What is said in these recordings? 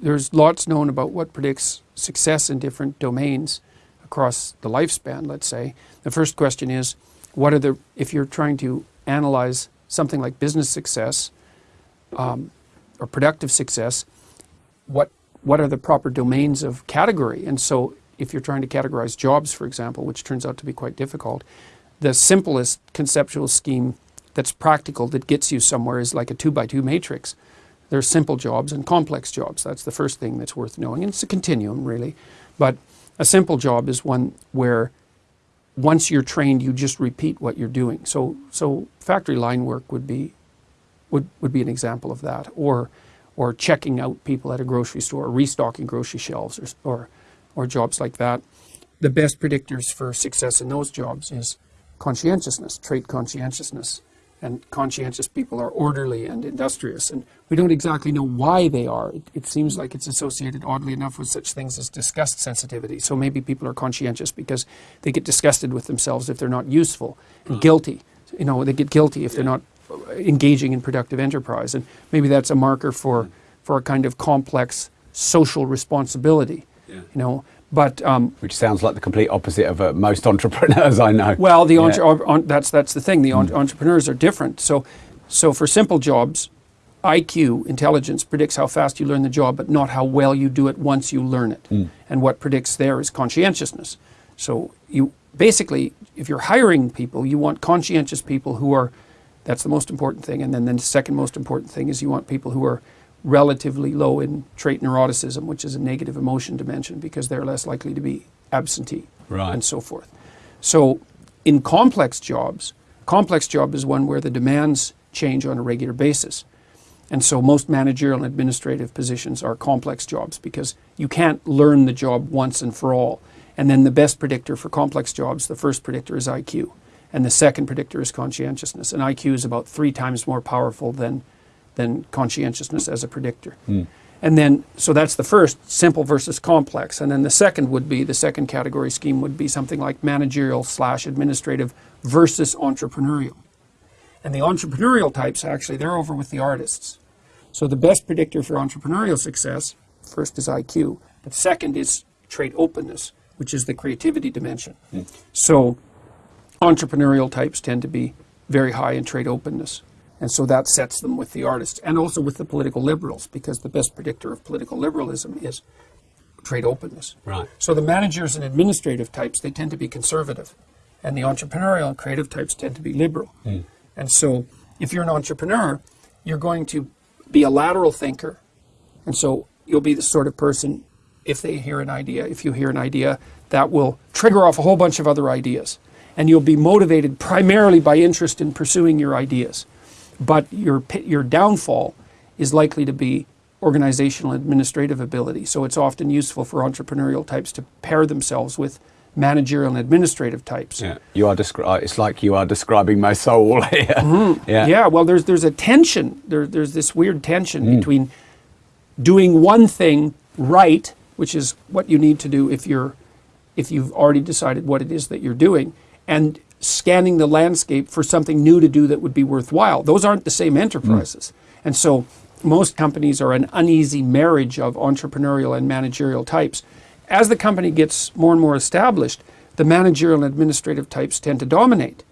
there's lots known about what predicts success in different domains across the lifespan, let's say. The first question is, what are the, if you're trying to analyze something like business success um, or productive success, what, what are the proper domains of category? And so if you're trying to categorize jobs, for example, which turns out to be quite difficult, the simplest conceptual scheme that's practical that gets you somewhere is like a two by two matrix. There's simple jobs and complex jobs. That's the first thing that's worth knowing. And it's a continuum, really. But a simple job is one where once you're trained, you just repeat what you're doing. So, so factory line work would be, would, would be an example of that. Or, or checking out people at a grocery store, or restocking grocery shelves, or, or, or jobs like that. The best predictors for success in those jobs is conscientiousness, trait conscientiousness and conscientious people are orderly and industrious. And we don't exactly know why they are. It, it, seems like it's associated, oddly enough, with such things as disgust sensitivity. So maybe people are conscientious because they get disgusted with themselves if they're not useful, and mm. guilty. You know, they get guilty if they're not engaging in productive enterprise. And maybe that's a marker for, mm. for a kind of complex social responsibility. Yeah. You know, but um, which sounds like the complete opposite of uh, most entrepreneurs I know. Well, the yeah. entre- that's that's the thing. The mm. entrepreneurs are different. So, so for simple jobs, IQ intelligence predicts how fast you learn the job, but not how well you do it once you learn it. Mm. And what predicts there is conscientiousness. So you basically, if you're hiring people, you want conscientious people who are. That's the most important thing. And then, then the second most important thing is you want people who are relatively low in trait neuroticism, which is a negative emotion dimension, because they're less likely to be absentee right. and so forth. So in complex jobs, complex job is one where the demands change on a regular basis. And so most managerial and administrative positions are complex jobs because you can't learn the job once and for all. And then the best predictor for complex jobs, the first predictor is IQ. And the second predictor is conscientiousness. And IQ is about three times more powerful than than conscientiousness as a predictor. Mm. And then, so that's the first, simple versus complex. And then the second would be, the second category scheme would be something like managerial slash administrative versus entrepreneurial. And the entrepreneurial types, actually, they're over with the artists. So the best predictor for entrepreneurial success, first is IQ, but second is trait openness, which is the creativity dimension. Mm. So entrepreneurial types tend to be very high in trait openness. And so that sets them with the artists and also with the political liberals because the best predictor of political liberalism is trait openness. Right. So the managers and administrative types, they tend to be conservative. And the entrepreneurial and creative types tend to be liberal. Mm. And so if you're an entrepreneur, you're going to be a lateral thinker. And so you'll be the sort of person, if they hear an idea, if you hear an idea, that will trigger off a whole bunch of other ideas. And you'll be motivated primarily by interest in pursuing your ideas. But your, your downfall is likely to be organizational administrative ability. So it's often useful for entrepreneurial types to pair themselves with managerial and administrative types. Yeah, you are descri- uh, It's like you are describing my soul here. Mm-hmm. Yeah. yeah. Well, there's there's a tension. There, there's this weird tension mm. between doing one thing right, which is what you need to do if you're if you've already decided what it is that you're doing, and scanning the landscape for something new to do that would be worthwhile. Those aren't the same enterprises. Mm. And so most companies are an uneasy marriage of entrepreneurial and managerial types. As the company gets more and more established, the managerial and administrative types tend to dominate.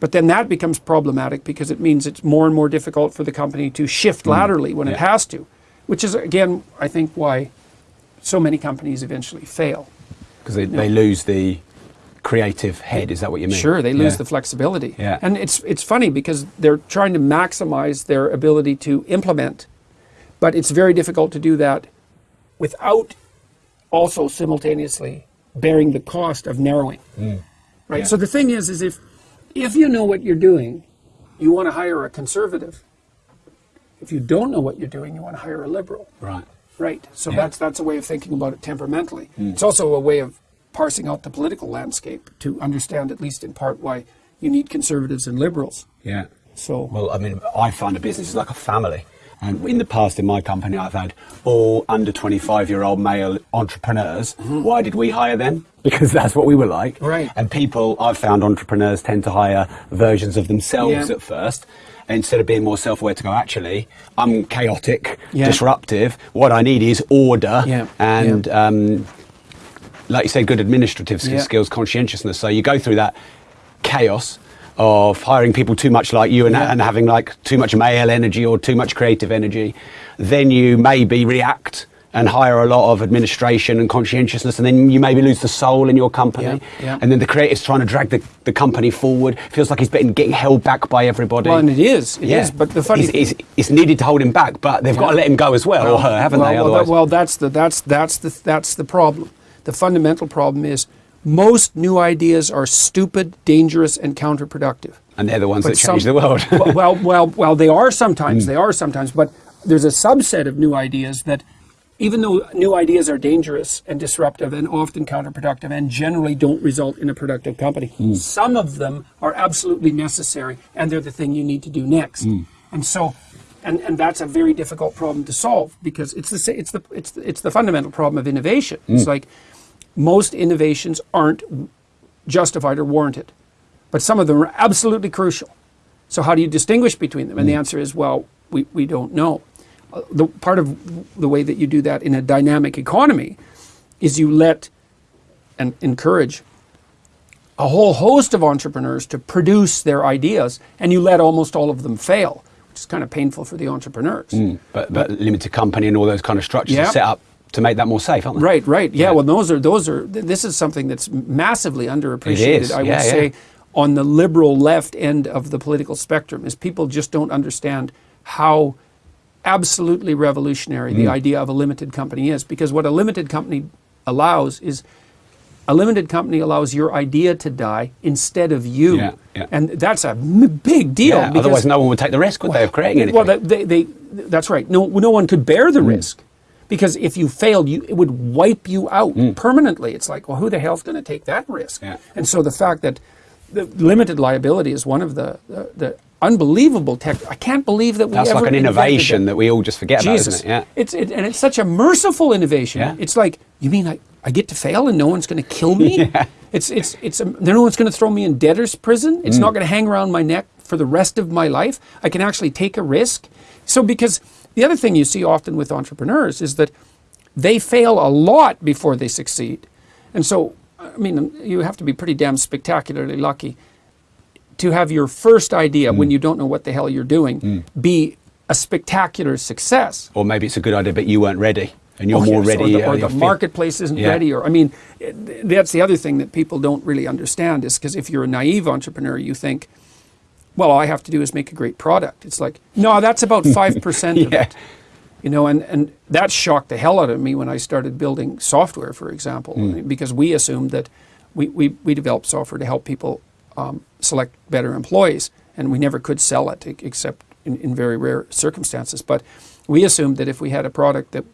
But then that becomes problematic because it means it's more and more difficult for the company to shift mm. laterally when yeah. it has to, which is, again, I think why so many companies eventually fail. Because they, they lose the creative head. Is that what you mean? Sure, they lose yeah. the flexibility. Yeah. And it's it's funny because they're trying to maximize their ability to implement, but it's very difficult to do that without also simultaneously bearing the cost of narrowing. Mm. Right. Yeah. So the thing is, is if if you know what you're doing, you want to hire a conservative. If you don't know what you're doing, you want to hire a liberal. Right. Right. So yeah. that's that's a way of thinking about it temperamentally. Mm. It's also a way of parsing out the political landscape to understand, at least in part, why you need conservatives and liberals. Yeah. So well, I mean, I find a business is like a family. And in the past, in my company, I've had all under 25 year old male entrepreneurs. Why did we hire them? Because that's what we were like. Right. And people, I've found entrepreneurs tend to hire versions of themselves Yeah. at first. Instead of being more self aware to go, actually, I'm chaotic, Yeah. disruptive. What I need is order Yeah. and, Um, like you said, good administrative Yeah. skills, conscientiousness. So you go through that chaos of hiring people too much like you and, Yeah. and having like too much male energy or too much creative energy. Then you maybe react and hire a lot of administration and conscientiousness, and then you maybe lose the soul in your company. Yeah, yeah. And then the creative's trying to drag the, the company forward. Feels like he's getting, getting held back by everybody. Well, and it is. It is. But the funny It's- thing, it's, it's needed to hold him back, but they've got to let him go as well, or her, haven't well, they? well, that- well, that's the that's that's the that's the problem. The fundamental problem is most new ideas are stupid, dangerous, and counterproductive. and they're the ones But that change some- the world. well, well, well, they are sometimes. Hmm. They are sometimes. But there's a subset of new ideas that, even though new ideas are dangerous and disruptive and often counterproductive and generally don't result in a productive company, Hmm. some of them are absolutely necessary and they're the thing you need to do next. Hmm. And so. And, and that's a very difficult problem to solve because it's the it's the it's the, it's the fundamental problem of innovation. Hmm. It's like most innovations aren't justified or warranted, but some of them are absolutely crucial. So how do you distinguish between them? And the answer is, well, we, we don't know. Uh, the part of the way that you do that in a dynamic economy is you let and encourage a whole host of entrepreneurs to produce their ideas, and you let almost all of them fail, which is kind of painful for the entrepreneurs. but, but limited company and all those kind of structures Yeah. are set up to make that more safe, aren't they? Right, right. Yeah, well, those are those are. th- This is something that's massively underappreciated. I would yeah, yeah. say on the liberal left end of the political spectrum is people just don't understand how absolutely revolutionary Mm. the idea of a limited company is. Because what a limited company allows is a limited company allows your idea to die instead of you, Yeah, yeah. and that's a m- big deal. Yeah, because- otherwise, no one would take the risk, would they, of creating anything? well, they, they, that's right. No, no one could bear the risk because if you failed, you, it would wipe you out permanently. It's like, well, who the hell's going to take that risk? Yeah. And so the fact that the limited liability is one of the the, the unbelievable tech. I can't believe that we That's ever like an innovation that we all just forget Jesus, about, isn't it? Yeah. it's it, and it's such a merciful innovation. Yeah. It's like you mean I, I get to fail and no one's going to kill me. yeah. It's it's it's um, no one's going to throw me in debtor's prison. Mm. It's not going to hang around my neck for the rest of my life. I can actually take a risk. So because the other thing you see often with entrepreneurs is that they fail a lot before they succeed, and so I mean you have to be pretty damn spectacularly lucky to have your first idea Mm. when you don't know what the hell you're doing be a spectacular success. Or maybe it's a good idea, but you weren't ready, and you're Oh, more yes, ready. Or the, uh, or the marketplace isn't Yeah. ready. Or I mean, that's the other thing that people don't really understand is because if you're a naive entrepreneur, you think, well, all I have to do is make a great product. It's like, no, that's about five percent of it. You know, and, and that shocked the hell out of me when I started building software, for example, Hmm. because we assumed that we, we, we developed software to help people um, select better employees, and we never could sell it except in, in very rare circumstances. But we assumed that if we had a product that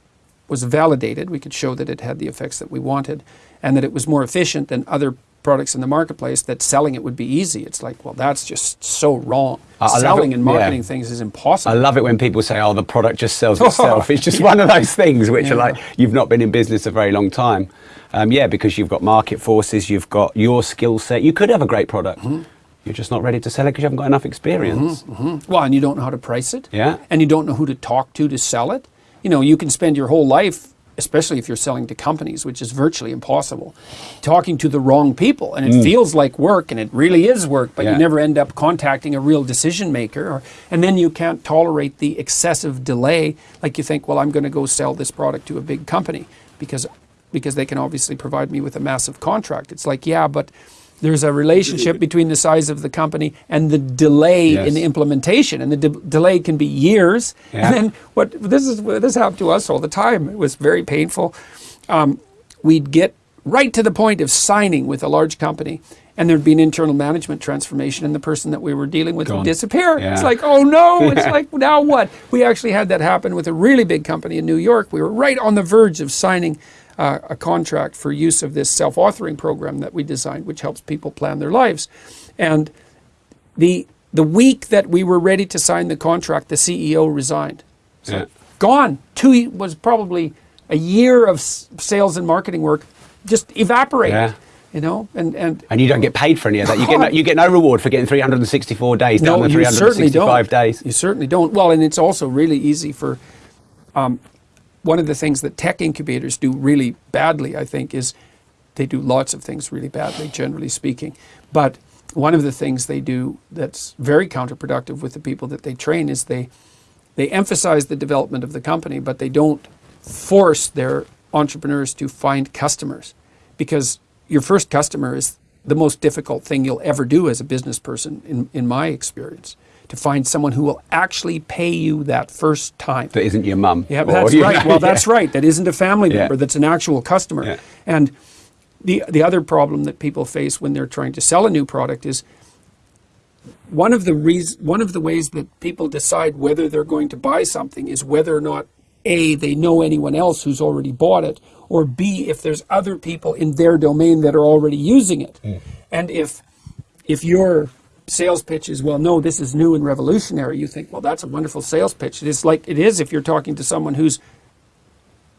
was validated, we could show that it had the effects that we wanted, and that it was more efficient than other products in the marketplace, that selling it would be easy. It's like, well, that's just so wrong. I- selling and yeah. marketing things is impossible. I love it when people say, "Oh, the product just sells itself." It's just one of those things which Yeah. are like you've not been in business a very long time. Um, yeah, because you've got market forces, you've got your skill set. You could have a great product. Mm-hmm. You're just not ready to sell it because you haven't got enough experience. Well, and you don't know how to price it. Yeah. And you don't know who to talk to to sell it. You know, you can spend your whole life, especially if you're selling to companies, which is virtually impossible, talking to the wrong people. And it feels like work, and it really is work, but Mm. Yeah. you never end up contacting a real decision maker. Or, and then you can't tolerate the excessive delay. Like you think, well, I'm going to go sell this product to a big company because because they can obviously provide me with a massive contract. It's like, yeah, but there's a relationship between the size of the company and the delay Yes. in the implementation, and the de- delay can be years. Yeah. And then what this is this happened to us all the time. It was very painful. Um, we'd get right to the point of signing with a large company, and there'd be an internal management transformation, and the person that we were dealing with Gone. would disappear. It's like, oh no! It's like now what? We actually had that happen with a really big company in New York. We were right on the verge of signing. Uh, a contract for use of this self-authoring program that we designed, which helps people plan their lives, and the the week that we were ready to sign the contract, the CEO resigned. It's Yeah. gone. Two was probably a year of sales and marketing work just evaporated. Yeah. You know, and and And you don't get paid for any of that. You get no, you get no reward for getting 364 days down no, the you certainly 365 don't. days. You certainly don't. Well, and it's also really easy for. Um, one of the things that tech incubators do really badly, I think, is they do lots of things really badly, generally speaking. But one of the things they do that's very counterproductive with the people that they train is they they emphasize the development of the company, but they don't force their entrepreneurs to find customers because your first customer is the most difficult thing you'll ever do as a business person, in, in my experience, to find someone who will actually pay you that first time. That isn't your mum. Yeah, that's right. know, Well, yeah. that's right. That isn't a family Yeah. member. That's an actual customer. Yeah. And the the other problem that people face when they're trying to sell a new product is one of the reas- one of the ways that people decide whether they're going to buy something is whether or not a they know anyone else who's already bought it, or b if there's other people in their domain that are already using it, mm. and if if your sales pitch is well no this is new and revolutionary you think well that's a wonderful sales pitch it is like it is if you're talking to someone who's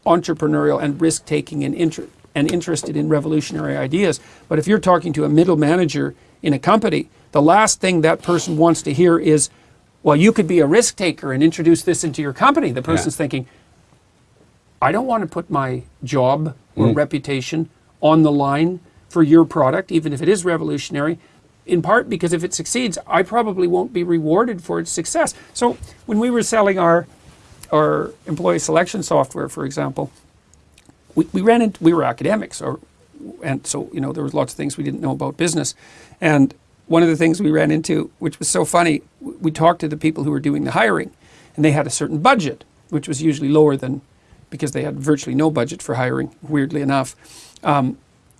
entrepreneurial and risk taking and, inter- and interested in revolutionary ideas. But if you're talking to a middle manager in a company, the last thing that person wants to hear is, well, you could be a risk taker and introduce this into your company. The person's thinking, I don't want to put my job or mm. reputation on the line for your product, even if it is revolutionary. In part because if it succeeds, I probably won't be rewarded for its success. So when we were selling our our employee selection software, for example, we, we ran into we were academics, or and so you know there was lots of things we didn't know about business, and one of the things we ran into, which was so funny, we talked to the people who were doing the hiring, and they had a certain budget, which was usually lower than because they had virtually no budget for hiring. Weirdly enough. Um,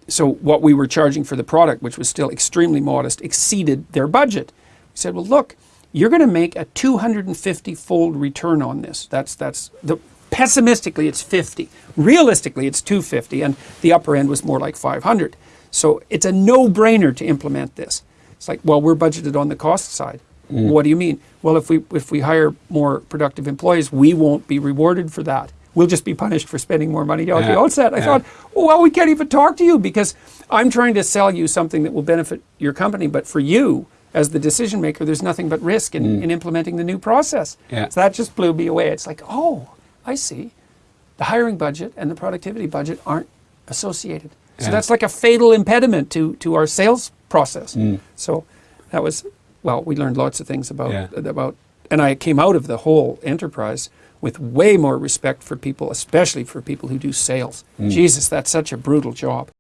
so what we were charging for the product, which was still extremely modest, exceeded their budget. We said, "Well, look, you're going to make a 250-fold return on this. That's that's the pessimistically it's 50. Realistically, it's 250, and the upper end was more like 500. So it's a no-brainer to implement this. It's like, well, we're budgeted on the cost side. Mm. What do you mean? Well, if we if we hire more productive employees, we won't be rewarded for that. We'll just be punished for spending more money at the outset. I yeah. thought, well, we can't even talk to you because I'm trying to sell you something that will benefit your company. But for you, as the decision maker, there's nothing but risk in, in implementing the new process. Mm. Yeah. So that just blew me away. It's like, oh, I see. The hiring budget and the productivity budget aren't associated. So Yeah. that's like a fatal impediment to, to our sales process. Mm. So that was, well, we learned lots of things about, Yeah. about, and I came out of the whole enterprise with way more respect for people, especially for people who do sales. Mm. Jesus, that's such a brutal job.